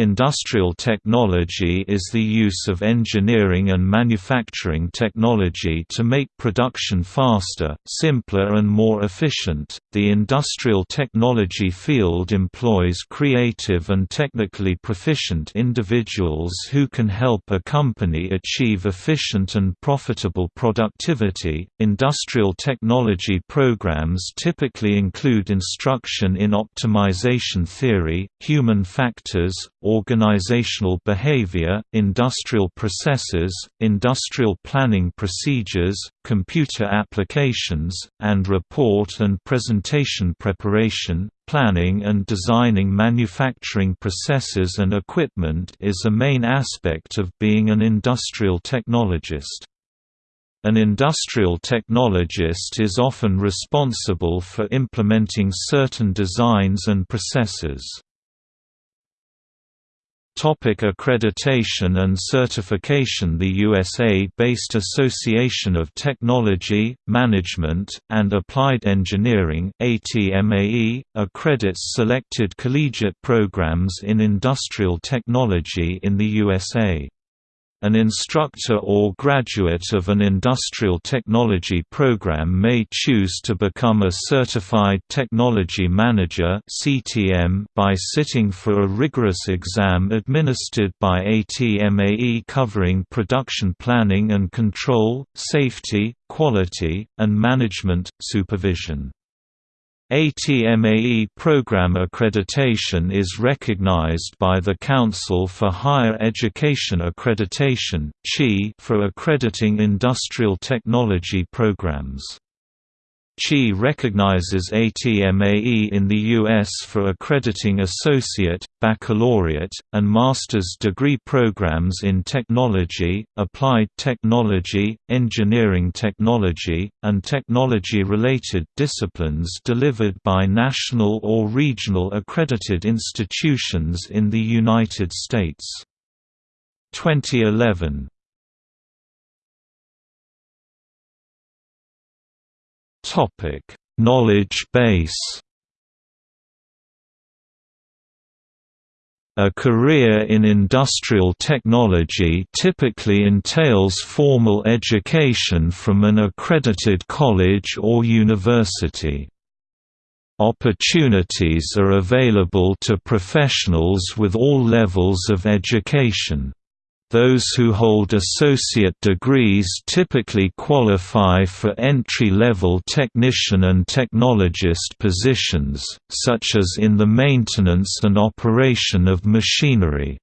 Industrial technology is the use of engineering and manufacturing technology to make production faster, simpler and more efficient. The industrial technology field employs creative and technically proficient individuals who can help a company achieve efficient and profitable productivity. Industrial technology programs typically include instruction in optimization theory, human factors, organizational behavior, industrial processes, industrial planning procedures, computer applications, and report and presentation preparation. Planning and designing manufacturing processes and equipment is a main aspect of being an industrial technologist. An industrial technologist is often responsible for implementing certain designs and processes. Topic accreditation and certification The USA-based Association of Technology, Management, and Applied Engineering ATMAE, accredits selected collegiate programs in industrial technology in the USA. An instructor or graduate of an industrial technology program may choose to become a Certified Technology Manager by sitting for a rigorous exam administered by ATMAE covering production planning and control, safety, quality, and management, supervision. ATMAE program accreditation is recognized by the Council for Higher Education Accreditation for accrediting industrial technology programs. CHEA recognizes ATMAE in the U.S. for accrediting associate, baccalaureate, and master's degree programs in technology, applied technology, engineering technology, and technology-related disciplines delivered by national or regional accredited institutions in the United States. 2011 Topic: Knowledge base. A career in industrial technology typically entails formal education from an accredited college or university. Opportunities are available to professionals with all levels of education. Those who hold associate degrees typically qualify for entry-level technician and technologist positions, such as in the maintenance and operation of machinery.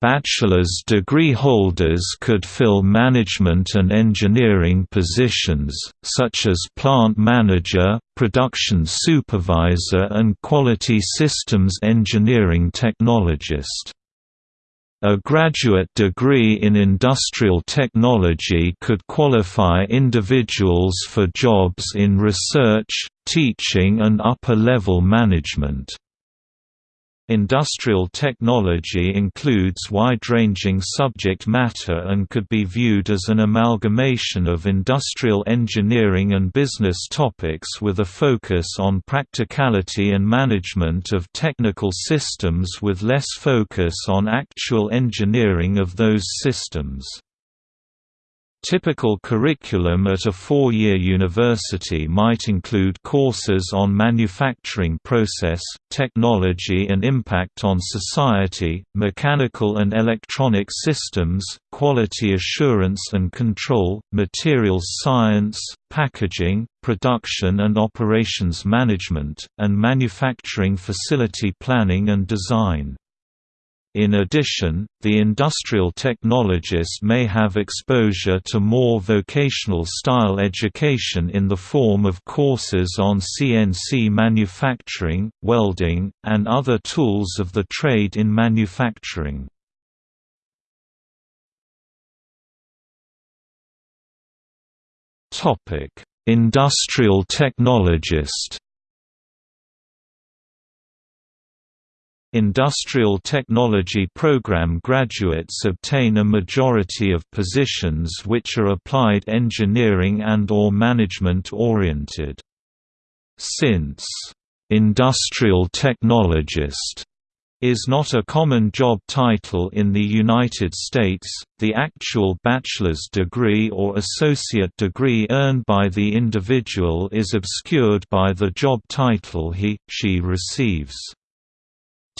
Bachelor's degree holders could fill management and engineering positions, such as plant manager, production supervisor and quality systems engineering technologist. A graduate degree in industrial technology could qualify individuals for jobs in research, teaching and upper-level management. Industrial technology includes wide-ranging subject matter and could be viewed as an amalgamation of industrial engineering and business topics with a focus on practicality and management of technical systems with less focus on actual engineering of those systems. Typical curriculum at a four-year university might include courses on manufacturing process, technology and impact on society, mechanical and electronic systems, quality assurance and control, materials science, packaging, production and operations management, and manufacturing facility planning and design. In addition, the industrial technologist may have exposure to more vocational-style education in the form of courses on CNC manufacturing, welding, and other tools of the trade in manufacturing. Industrial technologist Industrial Technology Program graduates obtain a majority of positions which are applied engineering and or management oriented. Since, "'industrial technologist' is not a common job title in the United States. The actual bachelor's degree or associate degree earned by the individual is obscured by the job title he, she receives.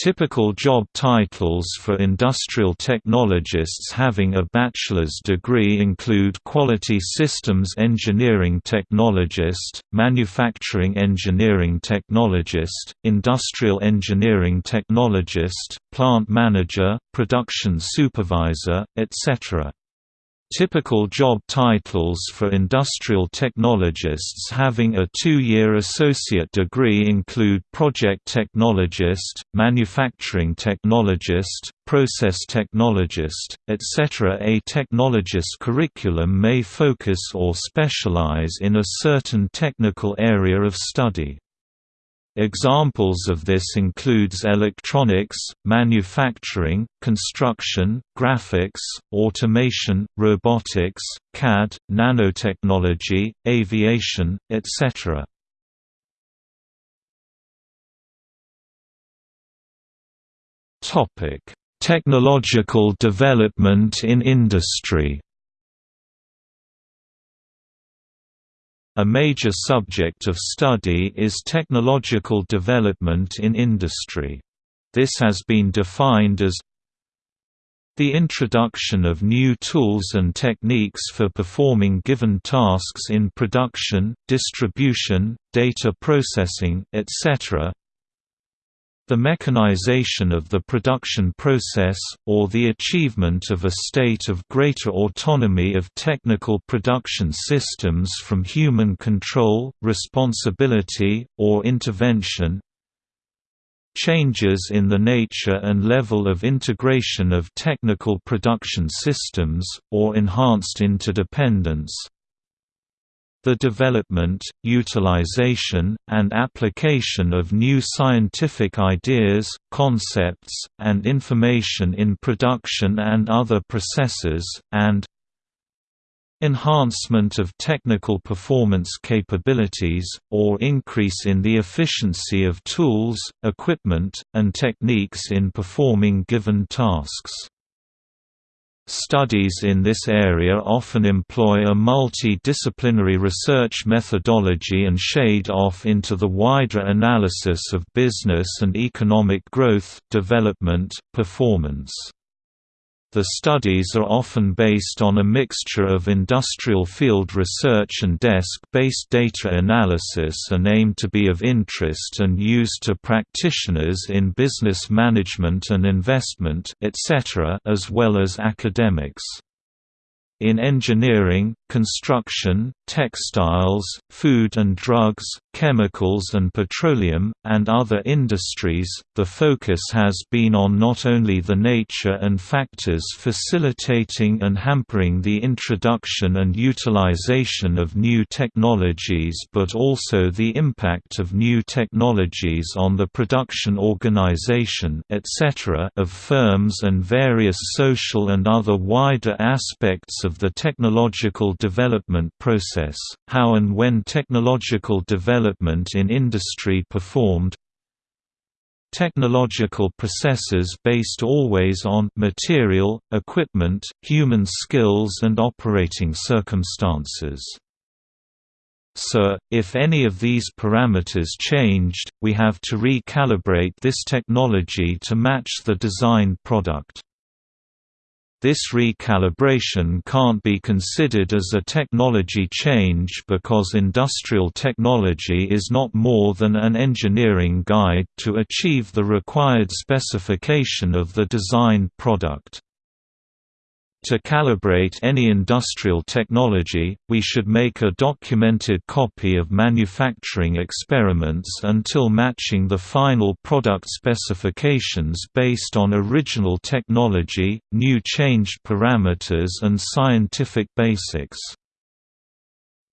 Typical job titles for industrial technologists having a bachelor's degree include Quality Systems Engineering Technologist, Manufacturing Engineering Technologist, Industrial Engineering Technologist, Plant Manager, Production Supervisor, etc. Typical job titles for industrial technologists having a two-year associate degree include project technologist, manufacturing technologist, process technologist, etc. A technologist curriculum may focus or specialize in a certain technical area of study. Examples of this includes electronics, manufacturing, construction, graphics, automation, robotics, CAD, nanotechnology, aviation, etc. Topic: Technological development in industry. A major subject of study is technological development in industry. This has been defined as the introduction of new tools and techniques for performing given tasks in production, distribution, data processing, etc., the mechanization of the production process, or the achievement of a state of greater autonomy of technical production systems from human control, responsibility, or intervention, changes in the nature and level of integration of technical production systems, or enhanced interdependence, the development, utilization, and application of new scientific ideas, concepts, and information in production and other processes, and enhancement of technical performance capabilities, or increase in the efficiency of tools, equipment, and techniques in performing given tasks. Studies in this area often employ a multidisciplinary research methodology and shade off into the wider analysis of business and economic growth, development, performance. The studies are often based on a mixture of industrial field research and desk-based data analysis and aim to be of interest and used to practitioners in business management and investment etc. as well as academics. In engineering, construction, textiles, food and drugs, chemicals and petroleum, and other industries, the focus has been on not only the nature and factors facilitating and hampering the introduction and utilization of new technologies but also the impact of new technologies on the production organization etc. of firms and various social and other wider aspects of the technological development process, how and when technological development in industry performed, technological processes based always on material, equipment, human skills and operating circumstances. So, if any of these parameters changed, we have to recalibrate this technology to match the designed product. This recalibration can't be considered as a technology change because industrial technology is not more than an engineering guide to achieve the required specification of the designed product. To calibrate any industrial technology, we should make a documented copy of manufacturing experiments until matching the final product specifications based on original technology, new changed parameters and scientific basics.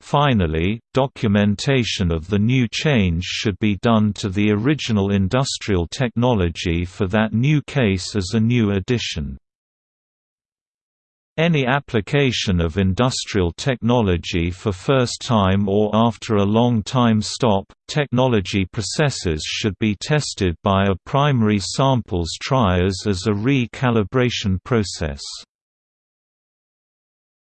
Finally, documentation of the new change should be done to the original industrial technology for that new case as a new addition. Any application of industrial technology for first time or after a long time stop, technology processes should be tested by a primary samples trias as a re-calibration process.